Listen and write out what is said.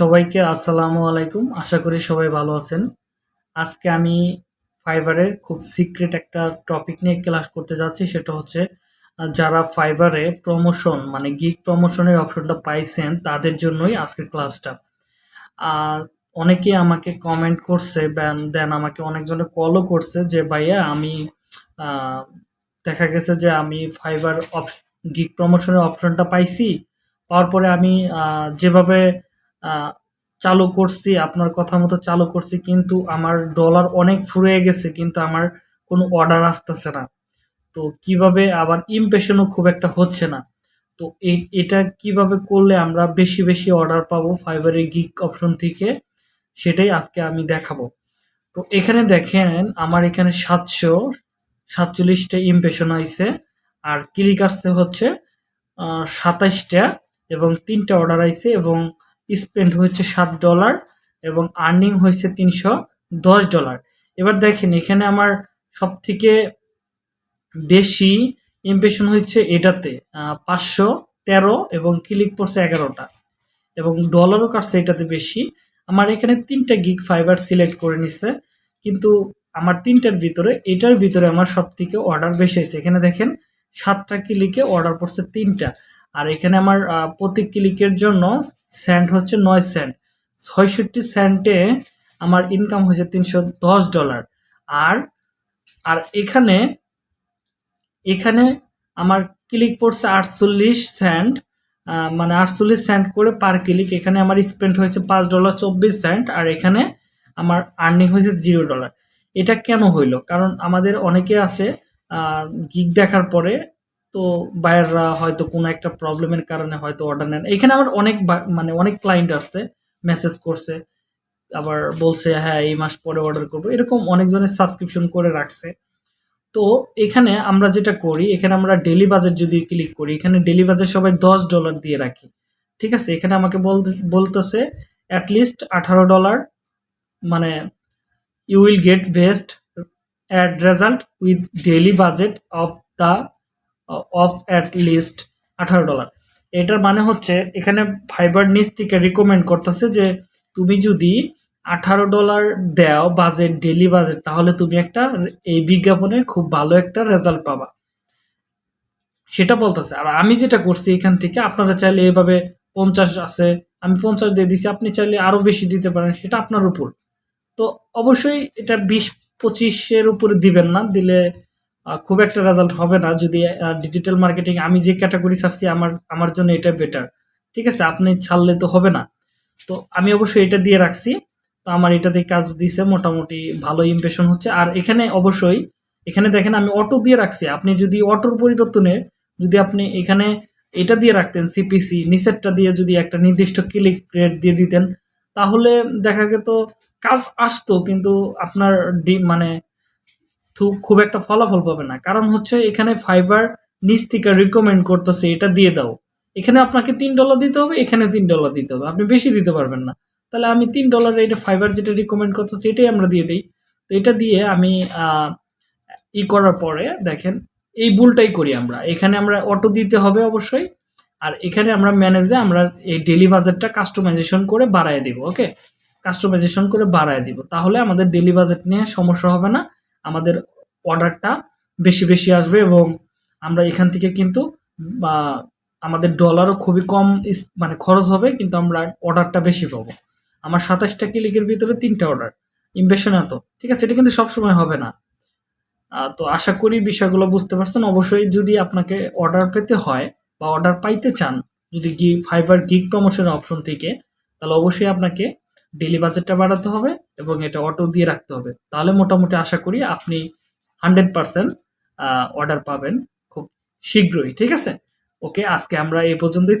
সবাইকে আসসালামু আলাইকুম। আশা করি সবাই ভালো আছেন। আজকে আমি ফাইবারের খুব সিক্রেট একটা টপিক নিয়ে ক্লাস করতে যাচ্ছি, সেটা হচ্ছে যারা ফাইবারে প্রমোশন মানে গিগ প্রমোশনের অপশনটা পাইছেন, তাদের জন্যই আজকের ক্লাসটা। আর অনেকে আমাকে কমেন্ট করছে, দেন আমাকে অনেকজনে কলও করছে যে, ভাইয়া, আমি দেখা গেছে যে আমি ফাইবার অপ, গিগ প্রমোশনের অপশনটা পাইছি। পাওয়ার পরে আমি যেভাবে চালু করছি, আপনার কথা মতো চালু করছি, কিন্তু আমার ডলার অনেক ফুরিয়ে গেছে, কিন্তু আমার কোনো অর্ডার আসতেছে না। তো কীভাবে আবার ইমপ্রেশনও খুব একটা হচ্ছে না। তো এটা কীভাবে করলে আমরা বেশি বেশি অর্ডার পাবো ফাইবারের গিগ অপশন থেকে, সেটাই আজকে আমি দেখাবো। তো এখানে দেখেন, আমার এখানে সাতশো, সাতচল্লিশটা ইমপ্রেশন আইছে, আর ক্লিক আসছে হচ্ছে সাতাইশটা এবং তিনটা অর্ডার আইছে এবং স্পেন্ড হয়েছে সাত ডলার এবং আর্নিং হয়েছে তিনশো দশ ডলার এবার দেখেন, এখানে আমার সব থেকে বেশি ইমপ্রেশন হচ্ছে এটাতে পাঁচশো তেরো এবং ক্লিক পড়ছে এগারোটা এবং ডলারও কাটছে এটাতে বেশি। আমার এখানে তিনটা গিগ ফাইবার সিলেক্ট করে নিছে, কিন্তু আমার তিনটার ভিতরে, এটার ভিতরে আমার সব থেকে অর্ডার বেশি হয়েছে। এখানে দেখেন, সাতটা ক্লিকে অর্ডার পড়ছে তিনটা। আর এখানে আমার প্রতি ক্লিকের জন্য সেন্ট হচ্ছে নয় সেন্ট ছয়ষট্টি সেন্টে আমার ইনকাম হয়েছে তিনশো দশ ডলার আর আর এখানে এখানে আমার ক্লিক পড়ছে আটচল্লিশ সেন্ট মানে আটচল্লিশ সেন্ট করে পার ক্লিক এখানে আমার স্পেন্ড হয়েছে পাঁচ ডলার চব্বিশ সেন্ট আর এখানে আমার আর্নিং হয়েছে জিরো ডলার এটা কেন হইল? কারণ আমাদের অনেকে আছে গিগ দেখার পরে তো বায়াররা হয়তো কোনো একটা প্রবলেমের কারণে হয়তো অর্ডার নেন। এখানে আমার অনেক মানে অনেক ক্লায়েন্ট আসছে মেসেজ করছে, আবার বলছে হ্যাঁ এই মাস পরে অর্ডার করব। এরকম অনেকজনের সাবস্ক্রিপশন করে রাখছে। তো এখানে আমরা যেটা করি, এখানে আমরা ডেলি বাজেট যদি ক্লিক করি, এখানে ডেলি বাজেট সবাই দশ ডলার দিয়ে রাখি। ঠিক আছে? এখানে আমাকে বলতে, বলতেছে অ্যাটলিস্ট আঠারো ডলার মানে you will get best ad result with daily budget of the of at least dollar এটার মানে হচ্ছে, এখানে ফাইবার নিচ থেকে রিকমেন্ড করতেছে যে, তুমি যদি আঠারো ডলার দাও বাজেট ডেলি বাজেট তাহলে তুমি একটা এই বিজ্ঞাপনে খুব ভালো একটা রেজাল্ট পাবা। সেটা বলতেছে, আর আমি যেটা করছি এখান থেকে, আপনারা চাইলে এভাবে পঞ্চাশ আছে, আমি পঞ্চাশ দিয়ে দিছি, আপনি চাইলে আরও বেশি দিতে পারেন, সেটা আপনার উপর। তো অবশ্যই এটা বিশ পঁচিশের উপরে দিবেন না, দিলে খুব একটা রেজাল্ট হবে না। যদি ডিজিটাল মার্কেটিং আমি যে ক্যাটাগরি ছাড়ছি, আমার আমার জন্য এটা বেটার ঠিক আছে? আপনি ছাড়লে তো হবে না। তো আমি অবশ্যই এটা দিয়ে রাখছি। তো আমার এটাতে কাজ দিছে, মোটামুটি ভালো ইমপ্রেশন হচ্ছে। আর এখানে অবশ্যই, এখানে দেখেন আমি অটো দিয়ে রাখছি। আপনি যদি অটোর পরিবর্তনে যদি আপনি এখানে এটা দিয়ে রাখতেন সিপিসি নিচেরটা দিয়ে যদি একটা নির্দিষ্ট ক্লিক রেট দিয়ে দিতেন, তাহলে দেখা যেত কাজ আসতো, কিন্তু আপনার ডি মানে খুব একটা ফলাফল পাবে না। কারণ হচ্ছে এখানে ফাইবার নিচ থেকে রিকমেন্ড করতেছে, এটা দিয়ে দাও। এখানে আপনাকে তিন ডলার দিতে হবে, এখানে তিন ডলার দিতে হবে। আপনি বেশি দিতে পারবেন না। তাহলে আমি তিন ডলারে এটা ফাইবার যেটা রিকমেন্ড করতেছে, এটাই আমরা দিয়ে দিই। তো এটা দিয়ে আমি ই করার পরে দেখেন, এই ভুলটাই করি আমরা। এখানে আমরা অটো দিতে হবে অবশ্যই, আর এখানে আমরা ম্যানেজে আমরা এই ডেলি বাজেটটা কাস্টমাইজেশন করে বাড়ায় দিব ওকে কাস্টমাইজেশন করে বাড়ায় দিব। তাহলে আমাদের ডেলি বাজেট নিয়ে সমস্যা হবে না। আমাদের অর্ডারটা বেশি বেশি আসবে এবং আমরা এখান থেকে কিন্তু আমাদের ডলারও খুবই কম মানে খরচ হবে, কিন্তু আমরা অর্ডারটা বেশি পাবো। আমার সাতাশটা ক্লিকের ভিতরে তিনটা অর্ডার। ইমপ্রেশন এত। ঠিক আছে, এটা কিন্তু সবসময় হবে না। তো আশা করি বিষয়গুলো বুঝতে পারছেন। অবশ্যই যদি আপনাকে অর্ডার পেতে হয় বা অর্ডার পাইতে চান, যদি গি ফাইবার গিগ প্রমোশনের অপশন থেকে, তাহলে অবশ্যই আপনাকে ডেলি বাজেটটা বাড়াতে হবে। এবং এটা অটো দিয়ে রাখতে হবে। তাহলে মোটামুটি আশা করি আপনি হান্ড্রেড পারসেন্ট অর্ডার পাবেন খুব শীঘ্রই, ঠিক আছে? ওকে আজকে আমরা এ পর্যন্তই।